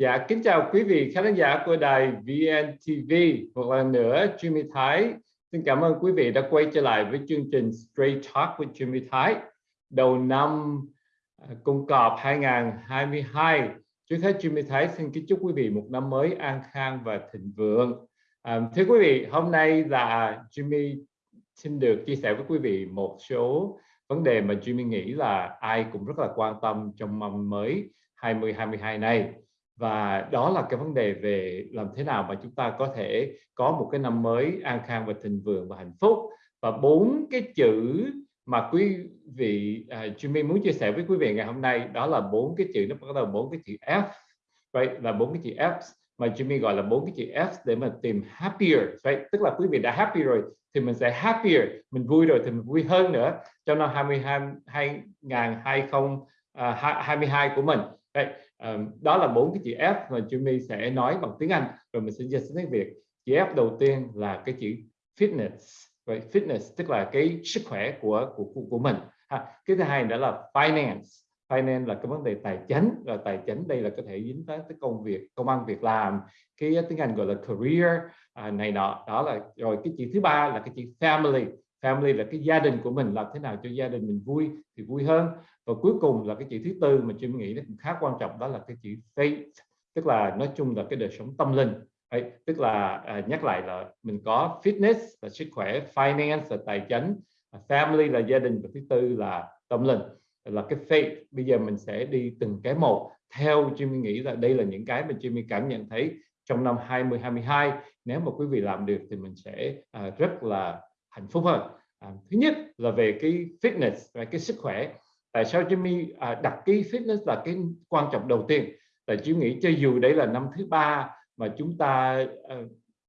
Dạ, kính chào quý vị khán giả của đài VNTV. Một lần nữa, Jimmy Thái xin cảm ơn quý vị đã quay trở lại với chương trình Straight Talk with Jimmy Thái. Đầu năm à, Cung Cọp 2022. Trước hết Jimmy Thái xin kính chúc quý vị một năm mới an khang và thịnh vượng. À, thưa quý vị, hôm nay là Jimmy xin được chia sẻ với quý vị một số vấn đề mà Jimmy nghĩ là ai cũng rất là quan tâm trong năm mới 2022 này và đó là cái vấn đề về làm thế nào mà chúng ta có thể có một cái năm mới an khang và thịnh vượng và hạnh phúc. Và bốn cái chữ mà quý vị à, uh, Jimmy muốn chia sẻ với quý vị ngày hôm nay đó là bốn cái chữ nó bắt đầu bốn cái chữ F. Vậy là bốn cái chữ F mà Jimmy gọi là bốn cái chữ F để mà tìm happier. Vậy tức là quý vị đã happy rồi thì mình sẽ happier mình vui rồi thì mình vui hơn nữa. Trong năm 2022 2022 của mình. Đây, đó là bốn cái chữ F mà Jimmy sẽ nói bằng tiếng Anh. Rồi mình sẽ dịch sang tiếng Việt. Chữ F đầu tiên là cái chữ fitness. Vậy fitness tức là cái sức khỏe của của của, của mình. Ha. cái thứ hai nữa là finance. Finance là cái vấn đề tài chính. Và tài chính đây là có thể dính tới cái công việc công ăn việc làm cái tiếng Anh gọi là career à, này nọ. Đó là rồi cái chữ thứ ba là cái chữ family family là cái gia đình của mình làm thế nào cho gia đình mình vui thì vui hơn. Và cuối cùng là cái chữ thứ tư mà tôi nghĩ nó cũng khá quan trọng đó là cái chữ faith tức là nói chung là cái đời sống tâm linh. Đấy, tức là à, nhắc lại là mình có fitness là sức khỏe finance là tài chính à, family là gia đình và thứ tư là tâm linh. Là cái faith bây giờ mình sẽ đi từng cái một. Theo Jimmy nghĩ là đây là những cái mà Jimmy cảm nhận thấy trong năm 2022 nếu mà quý vị làm được thì mình sẽ à, rất là hạnh phúc hơn. À, thứ nhất là về cái fitness và cái sức khỏe. Tại sao Jimmy à, đặt cái fitness là cái quan trọng đầu tiên? Tại Jimmy nghĩ cho dù đấy là năm thứ ba mà chúng ta à,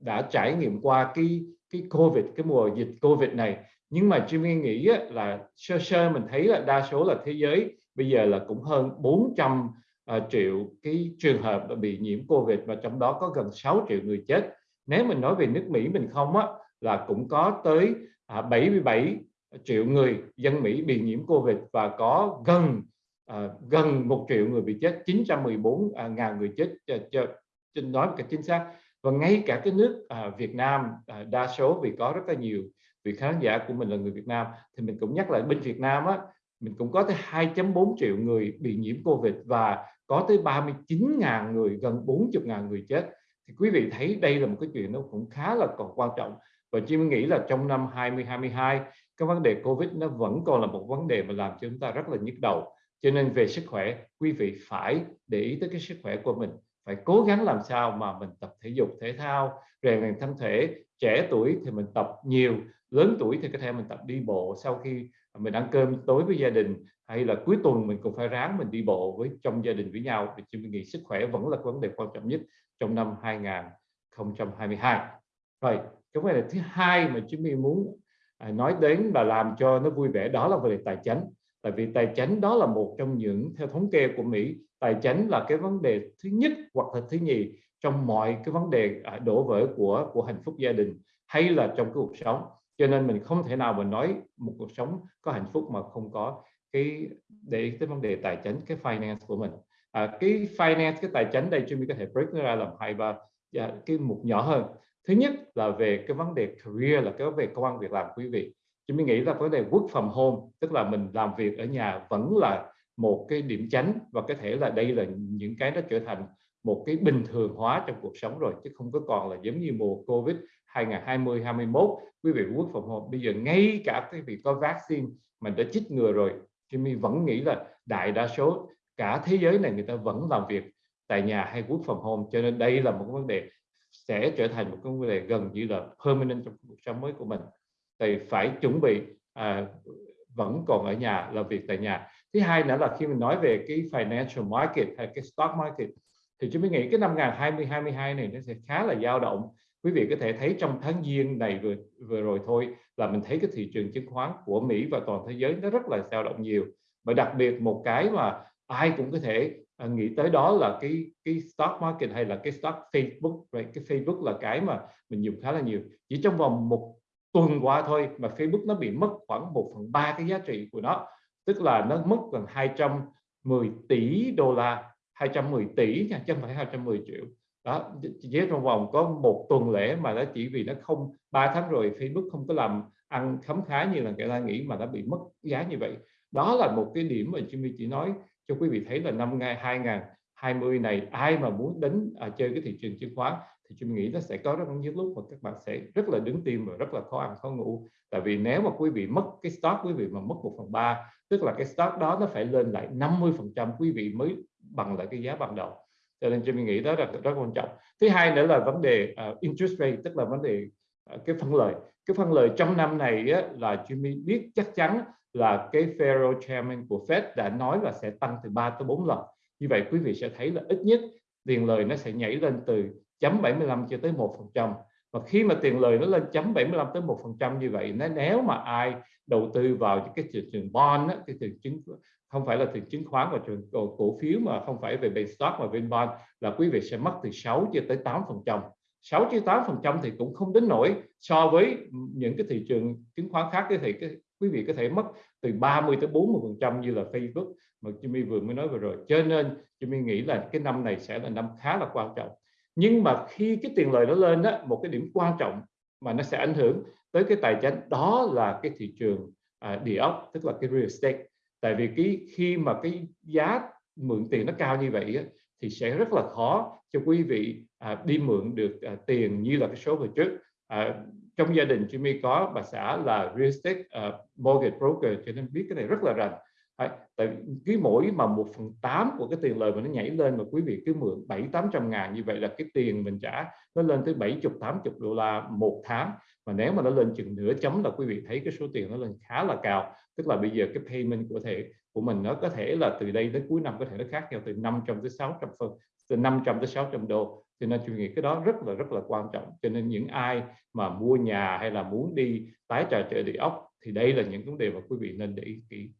đã trải nghiệm qua cái cái covid cái mùa dịch covid này nhưng mà Jimmy nghĩ là sơ sơ mình thấy là đa số là thế giới bây giờ là cũng hơn 400 uh, ờ, triệu cái trường hợp bị nhiễm covid và trong đó có gần 6 triệu người chết. Nếu mình nói về nước Mỹ mình không á là cũng có tới à, 77 triệu người dân Mỹ bị nhiễm Covid và có gần à, gần một triệu người bị chết 914 à, ngàn người chết cho, cho, nói một cách chính xác. Và ngay cả cái nước à, Việt Nam à, đa số vì có rất là nhiều vị khán giả của mình là người Việt Nam thì mình cũng nhắc lại bên Việt Nam á mình cũng có tới 2.4 triệu người bị nhiễm Covid và có tới 39 ngàn người gần 40 ngàn người chết. Thì quý vị thấy đây là một cái chuyện nó cũng khá là còn quan trọng và chỉ nghĩ là trong năm 2022 cái vấn đề Covid nó vẫn còn là một vấn đề mà làm cho chúng ta rất là nhức đầu. Cho nên về sức khỏe, quý vị phải để ý tới cái sức khỏe của mình. Phải cố gắng làm sao mà mình tập thể dục, thể thao, rèn luyện thân thể. Trẻ tuổi thì mình tập nhiều, lớn tuổi thì có thể mình tập đi bộ sau khi mình ăn cơm tối với gia đình, hay là cuối tuần mình cũng phải ráng mình đi bộ với trong gia đình với nhau. Thì chúng mình nghĩ sức khỏe vẫn là vấn đề quan trọng nhất trong năm 2022 rồi cái vấn đề thứ hai mà chúng mình muốn à, nói đến và làm cho nó vui vẻ đó là vấn đề tài chính. Tại vì tài chính đó là một trong những theo thống kê của Mỹ tài chính là cái vấn đề thứ nhất hoặc là thứ nhì trong mọi cái vấn đề à, đổ vỡ của của hạnh phúc gia đình hay là trong cái cuộc sống. Cho nên mình không thể nào mà nói một cuộc sống có hạnh phúc mà không có cái để cái vấn đề tài chính cái finance của mình. À, cái finance cái tài chính đây chúng mình có thể break nó ra làm hai ba dạ, cái mục nhỏ hơn thứ nhất là về cái vấn đề career, là cái về công an việc làm, quý vị. Chúng mình nghĩ là vấn đề work from home, tức là mình làm việc ở nhà vẫn là một cái điểm tránh và có thể là đây là những cái nó trở thành một cái bình thường hóa trong cuộc sống rồi, chứ không có còn là giống như mùa Covid 2020 21 quý vị work from home, bây giờ ngay cả cái việc có vaccine mình đã chích ngừa rồi Jimmy vẫn nghĩ là đại đa số cả thế giới này người ta vẫn làm việc tại nhà hay work from home. Cho nên đây là một vấn đề sẽ trở thành một cái vấn đề gần như là permanent trong cuộc sống mới của mình. Thì phải chuẩn bị à, vẫn còn ở nhà làm việc tại nhà. Thứ hai nữa là khi mình nói về cái financial market hay cái stock market thì chúng mình nghĩ cái năm 2022 này nó sẽ khá là dao động. Quý vị có thể thấy trong tháng giêng này vừa vừa rồi thôi là mình thấy cái thị trường chứng khoán của Mỹ và toàn thế giới nó rất là dao động nhiều. Và đặc biệt một cái mà ai cũng có thể à, nghĩ tới đó là cái cái stock market hay là cái stock Facebook right? cái Facebook là cái mà mình dùng khá là nhiều chỉ trong vòng một tuần qua thôi mà Facebook nó bị mất khoảng 1 phần ba cái giá trị của nó tức là nó mất gần 210 tỷ đô la 210 tỷ nha chứ không phải 210 triệu đó chỉ trong vòng có một tuần lễ mà nó chỉ vì nó không ba tháng rồi Facebook không có làm ăn khấm khá như là người ta nghĩ mà đã bị mất giá như vậy đó là một cái điểm mà Jimmy chỉ nói cho quý vị thấy là năm 2020 này ai mà muốn đến à, chơi cái thị trường chứng khoán thì chúng nghĩ nó sẽ có rất những lúc mà các bạn sẽ rất là đứng tim và rất là khó ăn khó ngủ. Tại vì nếu mà quý vị mất cái stock quý vị mà mất một phần ba tức là cái stock đó nó phải lên lại 50 phần trăm quý vị mới bằng lại cái giá ban đầu. Cho nên Jimmy nghĩ đó là rất quan trọng. Thứ hai nữa là vấn đề uh, interest rate tức là vấn đề uh, cái phân lời. Cái phân lời trong năm này á, là Jimmy biết chắc chắn là cái Federal Chairman của Fed đã nói là sẽ tăng từ 3 tới 4 lần. Như vậy quý vị sẽ thấy là ít nhất tiền lời nó sẽ nhảy lên từ chấm 75 cho tới 1% và khi mà tiền lời nó lên chấm 75 tới 1% như vậy nếu mà ai đầu tư vào cái thị trường bond á, cái thị trường chứng không phải là thị chứng khoán và trường cổ, cổ phiếu mà không phải về bên stock mà bên bond là quý vị sẽ mất từ 6 cho tới 8% 6 tới 8% thì cũng không đến nổi so với những cái thị trường chứng khoán khác thì cái quý vị có thể mất từ 30 tới 40 phần trăm như là Facebook mà Jimmy vừa mới nói vừa rồi. Cho nên Jimmy nghĩ là cái năm này sẽ là năm khá là quan trọng. Nhưng mà khi cái tiền lời nó lên đó một cái điểm quan trọng mà nó sẽ ảnh hưởng tới cái tài chính đó là cái thị trường à, địa ốc tức là cái real estate. Tại vì cái khi mà cái giá mượn tiền nó cao như vậy á, thì sẽ rất là khó cho quý vị à, đi mượn được à, tiền như là cái số vừa trước. À, trong gia đình Jimmy có bà xã là real estate uh, mortgage broker cho nên biết cái này rất là rành. Đấy, tại cứ mỗi mà một phần tám của cái tiền lời mà nó nhảy lên mà quý vị cứ mượn bảy tám trăm ngàn như vậy là cái tiền mình trả nó lên tới bảy chục tám chục đô la một tháng. Mà nếu mà nó lên chừng nửa chấm là quý vị thấy cái số tiền nó lên khá là cao. Tức là bây giờ cái payment của thể của mình nó có thể là từ đây đến cuối năm có thể nó khác nhau từ 500 tới 600 phần từ 500 tới 600 đô cho nên tôi nghĩ cái đó rất là rất là quan trọng. Cho nên những ai mà mua nhà hay là muốn đi tái trà trợ địa ốc thì đây là những vấn đề mà quý vị nên để ý kỹ.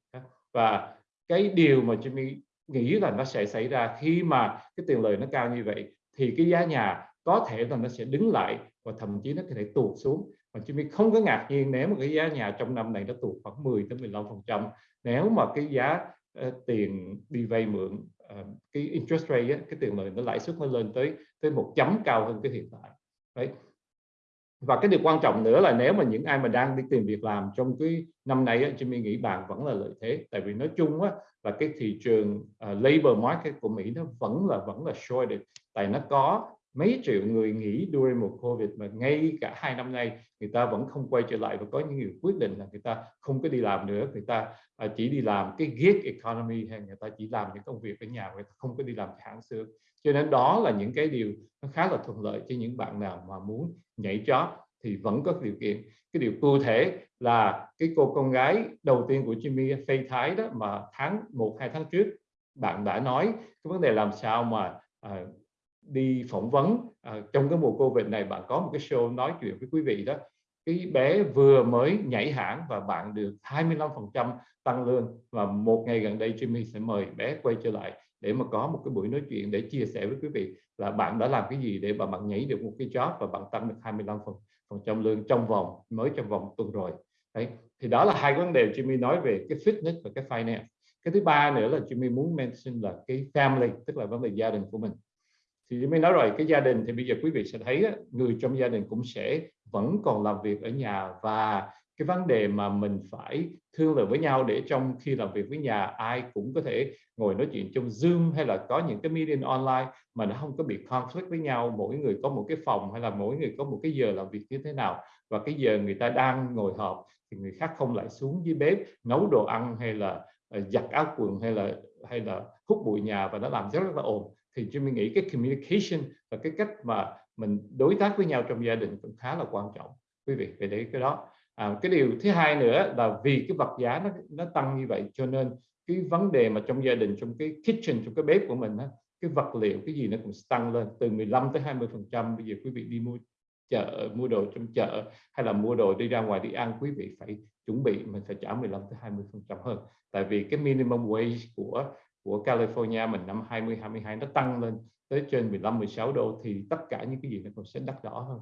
Và cái điều mà Jimmy nghĩ là nó sẽ xảy ra khi mà cái tiền lời nó cao như vậy, thì cái giá nhà có thể là nó sẽ đứng lại và thậm chí nó có thể tụt xuống. Và Jimmy không có ngạc nhiên nếu mà cái giá nhà trong năm này nó tụt khoảng 10 tới 15 phần trăm. Nếu mà cái giá Ờ, tiền đi vay mượn ờ, cái interest rate á, cái tiền lời nó lãi suất nó lên tới tới một chấm cao hơn cái hiện tại. Đấy. Và cái điều quan trọng nữa là nếu mà những ai mà đang đi tìm việc làm trong cái năm nay á, Jimmy nghĩ bạn vẫn là lợi thế. Tại vì nói chung á, là cái thị trường uh, labor market của Mỹ nó vẫn là vẫn là shorted tại nó có mấy triệu người nghỉ đuôi một Covid mà ngay cả hai năm nay người ta vẫn không quay trở lại và có những người quyết định là người ta không có đi làm nữa. Người ta à, chỉ đi làm cái gig economy hay người ta chỉ làm những công việc ở nhà người ta không có đi làm hãng xưa cho nên đó là những cái điều nó khá là thuận lợi cho những bạn nào mà muốn nhảy job thì vẫn có điều kiện. Cái điều cụ thể là cái cô con gái đầu tiên của Jimmy Faye Thái đó mà tháng một hai tháng trước bạn đã nói cái vấn đề làm sao mà à, đi phỏng vấn. À, trong cái mùa Covid này bạn có một cái show nói chuyện với quý vị đó cái bé vừa mới nhảy hãng và bạn được 25% tăng lương và một ngày gần đây Jimmy sẽ mời bé quay trở lại để mà có một cái buổi nói chuyện để chia sẻ với quý vị là bạn đã làm cái gì để mà bạn nhảy được một cái job và bạn tăng được 25 phần phần trăm lương trong vòng mới trong vòng tuần rồi. Đấy thì đó là hai vấn đề Jimmy nói về cái fitness và cái finance. Cái thứ ba nữa là Jimmy muốn mention là cái family tức là vấn đề gia đình của mình thì mới nói rồi cái gia đình thì bây giờ quý vị sẽ thấy người trong gia đình cũng sẽ vẫn còn làm việc ở nhà và cái vấn đề mà mình phải thương lượng với nhau để trong khi làm việc với nhà ai cũng có thể ngồi nói chuyện trong Zoom hay là có những cái meeting online mà nó không có bị conflict với nhau mỗi người có một cái phòng hay là mỗi người có một cái giờ làm việc như thế nào. Và cái giờ người ta đang ngồi họp thì người khác không lại xuống dưới bếp nấu đồ ăn hay là ờ, giặt áo quần hay là hay là hút bụi nhà và nó làm rất, rất là ồn thì chúng mình nghĩ cái communication và cái cách mà mình đối tác với nhau trong gia đình cũng khá là quan trọng quý vị về đấy cái đó. À, cái điều thứ hai nữa là vì cái vật giá nó nó tăng như vậy cho nên cái vấn đề mà trong gia đình trong cái kitchen trong cái bếp của mình á, cái vật liệu cái gì nó cũng tăng lên từ 15 tới 20 phần trăm. Bây giờ quý vị đi mua chợ mua đồ trong chợ hay là mua đồ đi ra ngoài đi ăn quý vị phải chuẩn bị mình phải trả 15 tới 20 phần trăm hơn. Tại vì cái minimum wage của của California mình năm 2022 nó tăng lên tới trên 15 16 đô thì tất cả những cái gì nó cũng sẽ đắt đỏ hơn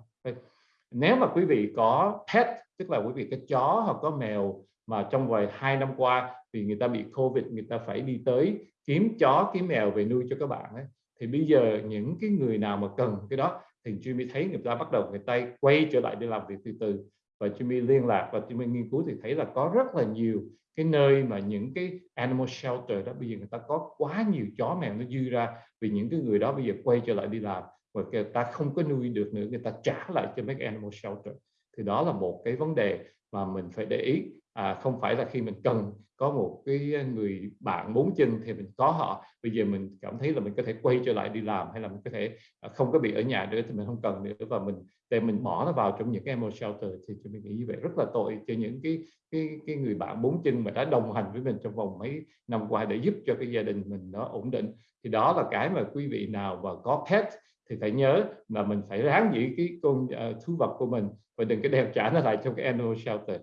nếu mà quý vị có pet, tức là quý vị có chó hoặc có mèo mà trong vài hai năm qua vì người ta bị covid, người ta phải đi tới kiếm chó, kiếm mèo về nuôi cho các bạn ấy. thì bây giờ những cái người nào mà cần cái đó thì Jimmy thấy người ta bắt đầu người ta quay trở lại đi làm việc từ từ và Jimmy liên lạc và Jimmy nghiên cứu thì thấy là có rất là nhiều cái nơi mà những cái animal shelter đó bây giờ người ta có quá nhiều chó mèo nó dư ra vì những cái người đó bây giờ quay trở lại đi làm và người ta không có nuôi được nữa người ta trả lại cho mấy cái animal shelter. Thì đó là một cái vấn đề mà mình phải để ý. À, không phải là khi mình cần có một cái người bạn bốn chân thì mình có họ. Bây giờ mình cảm thấy là mình có thể quay trở lại đi làm hay là mình có thể à, không có bị ở nhà nữa thì mình không cần nữa và mình để mình bỏ nó vào trong những cái animal shelter thì mình nghĩ như vậy. Rất là tội cho những cái cái cái người bạn bốn chân mà đã đồng hành với mình trong vòng mấy năm qua để giúp cho cái gia đình mình nó ổn định. Thì đó là cái mà quý vị nào và có pet thì phải nhớ là mình phải ráng giữ cái con uh, thú vật của mình và đừng có đem trả nó lại trong cái animal shelter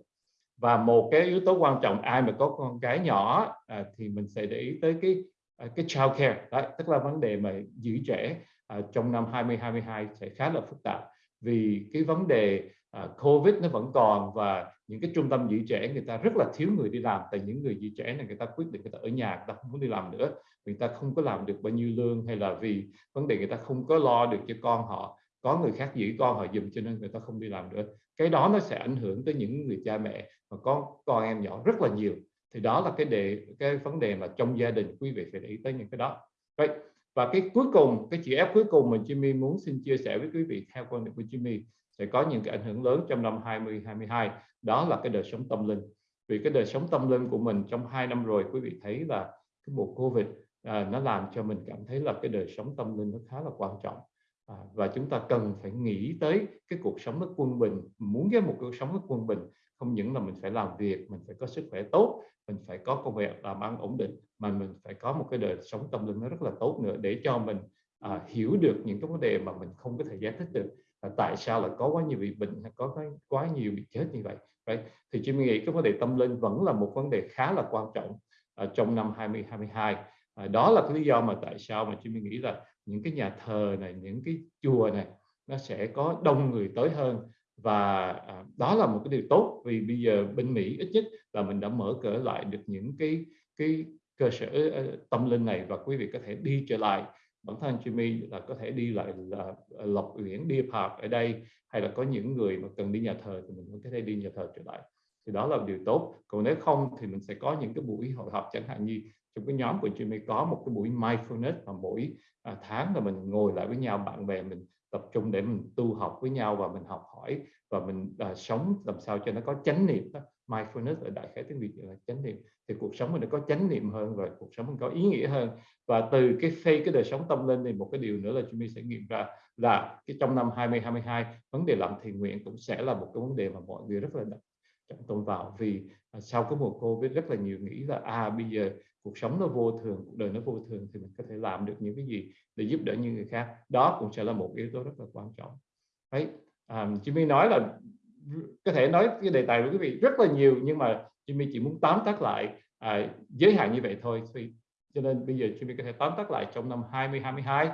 và một cái yếu tố quan trọng ai mà có con cái nhỏ à, thì mình sẽ để ý tới cái à, cái child care đó, tức là vấn đề mà giữ trẻ à, trong năm 2022 sẽ khá là phức tạp. Vì cái vấn đề à, Covid nó vẫn còn và những cái trung tâm giữ trẻ người ta rất là thiếu người đi làm. Tại những người giữ trẻ này người ta quyết định người ta ở nhà người ta không muốn đi làm nữa. Người ta không có làm được bao nhiêu lương hay là vì vấn đề người ta không có lo được cho con họ. Có người khác giữ con họ dùm cho nên người ta không đi làm nữa cái đó nó sẽ ảnh hưởng tới những người cha mẹ mà có con em nhỏ rất là nhiều. Thì đó là cái đề cái vấn đề mà trong gia đình quý vị phải để ý tới những cái đó. Vậy và cái cuối cùng cái chữ ép cuối cùng mà Jimmy muốn xin chia sẻ với quý vị theo quan điểm của Jimmy sẽ có những cái ảnh hưởng lớn trong năm 2022 đó là cái đời sống tâm linh. Vì cái đời sống tâm linh của mình trong hai năm rồi quý vị thấy là cái mùa Covid à, nó làm cho mình cảm thấy là cái đời sống tâm linh nó khá là quan trọng à, và chúng ta cần phải nghĩ tới cái cuộc sống nó quân bình muốn cái một cuộc sống nó quân bình. Không những là mình phải làm việc mình phải có sức khỏe tốt mình phải có công việc làm ăn ổn định mà mình phải có một cái đời sống tâm linh nó rất là tốt nữa để cho mình à, hiểu được những cái vấn đề mà mình không có thể giải thích được. Là tại sao lại có quá nhiều bị bệnh có có quá nhiều bị chết như vậy? Right? thì chị nghĩ cái vấn đề tâm linh vẫn là một vấn đề khá là quan trọng uh, trong năm 2022 à, đó là cái lý do mà tại sao mà chị nghĩ là những cái nhà thờ này những cái chùa này nó sẽ có đông người tới hơn. Và à, đó là một cái điều tốt vì bây giờ bên Mỹ ít nhất là mình đã mở cửa lại được những cái cái cơ sở uh, tâm linh này và quý vị có thể đi trở lại. Bản thân Jimmy là có thể đi lại là à, Lộc Uyển đi Park ở đây hay là có những người mà cần đi nhà thờ thì mình cũng có thể đi nhà thờ trở lại. Thì đó là điều tốt. Còn nếu không thì mình sẽ có những cái buổi hội họp chẳng hạn như trong cái nhóm của chị mới có một cái buổi mindfulness mà mỗi à, tháng là mình ngồi lại với nhau bạn bè mình tập trung để mình tu học với nhau và mình học hỏi và mình à, sống làm sao cho nó có chánh niệm đó. mindfulness ở đại khái tiếng việt là chánh niệm. Thì cuộc sống mình nó có chánh niệm hơn và cuộc sống mình có ý nghĩa hơn. Và từ cái phê cái đời sống tâm linh thì một cái điều nữa là chúng mình sẽ nghiệm ra là cái trong năm 2022 vấn đề làm thiện nguyện cũng sẽ là một cái vấn đề mà mọi người rất là trọng tâm vào. Vì à, sau cái mùa covid rất là nhiều nghĩ là à bây giờ cuộc sống nó vô thường cuộc đời nó vô thường thì mình có thể làm được những cái gì để giúp đỡ những người khác. Đó cũng sẽ là một yếu tố rất là quan trọng. Đấy à, Jimmy nói là có thể nói cái đề tài với quý vị rất là nhiều nhưng mà Jimmy chỉ muốn tóm tắt lại à, giới hạn như vậy thôi. Thì cho nên bây giờ Jimmy có thể tóm tắt lại trong năm 2022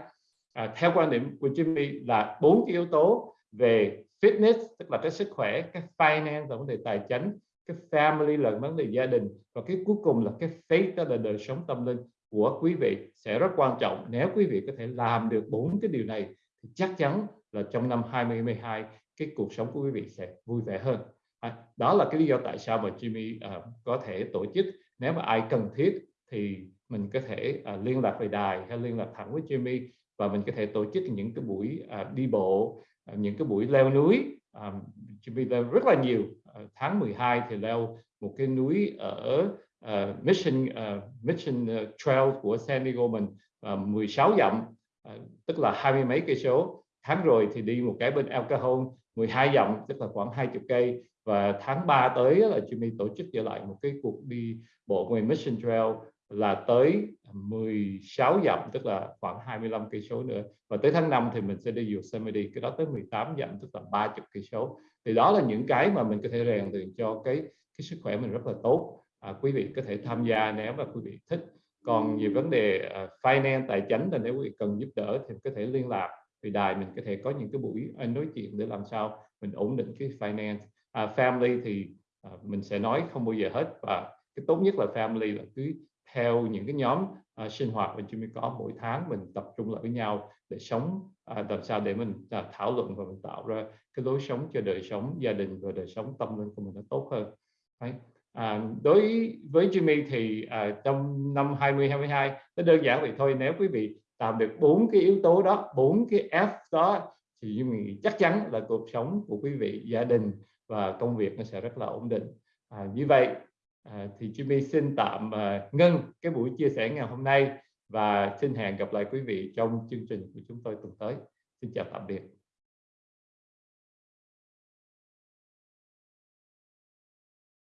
à, theo quan điểm của Jimmy là bốn cái yếu tố về fitness tức là cái sức khỏe cái finance là vấn đề tài chính cái family là vấn đề gia đình. Và cái cuối cùng là cái faith đó là đời sống tâm linh của quý vị sẽ rất quan trọng. Nếu quý vị có thể làm được bốn cái điều này thì chắc chắn là trong năm 2022 cái cuộc sống của quý vị sẽ vui vẻ hơn. À, đó là cái lý do tại sao mà Jimmy uh, có thể tổ chức. Nếu mà ai cần thiết thì mình có thể uh, liên lạc về đài hay liên lạc thẳng với Jimmy và mình có thể tổ chức những cái buổi uh, đi bộ uh, những cái buổi leo núi. Um, Jimmy leo rất là nhiều Ờ, tháng 12 thì leo một cái núi ở uh, Mission uh, Mission Trail của San Diego mình uh, 16 dặm uh, tức là hai mươi mấy cây số. Tháng rồi thì đi một cái bên El Cajon 12 dặm tức là khoảng 20 cây. Và tháng 3 tới là Jimmy tổ chức trở lại một cái cuộc đi bộ ngoài Mission Trail là tới 16 dặm tức là khoảng 25 cây số nữa. Và tới tháng 5 thì mình sẽ đi Yosemite cái đó tới 18 dặm tức là 30 cây số thì đó là những cái mà mình có thể rèn luyện cho cái cái sức khỏe mình rất là tốt. À, quý vị có thể tham gia nếu mà quý vị thích. Còn về vấn đề uh, finance tài chính là nếu quý vị cần giúp đỡ thì có thể liên lạc. Thì đài mình có thể có những cái buổi à, nói chuyện để làm sao mình ổn định cái finance. À, family thì à, mình sẽ nói không bao giờ hết. Và cái tốt nhất là family là cứ theo những cái nhóm uh, sinh hoạt mà chúng mình có. Mỗi tháng mình tập trung lại với nhau để sống uh, làm sao để mình uh, thảo luận và mình tạo ra cái lối sống cho đời sống gia đình và đời sống tâm linh của mình nó tốt hơn. Đấy. À, đối với Jimmy thì à, trong năm 2022 nó đơn giản vậy thôi. Nếu quý vị làm được bốn cái yếu tố đó bốn cái F đó thì Jimmy chắc chắn là cuộc sống của quý vị gia đình và công việc nó sẽ rất là ổn định. À, như vậy à, thì Jimmy xin tạm à, ngưng cái buổi chia sẻ ngày hôm nay và xin hẹn gặp lại quý vị trong chương trình của chúng tôi tuần tới. Xin chào tạm biệt.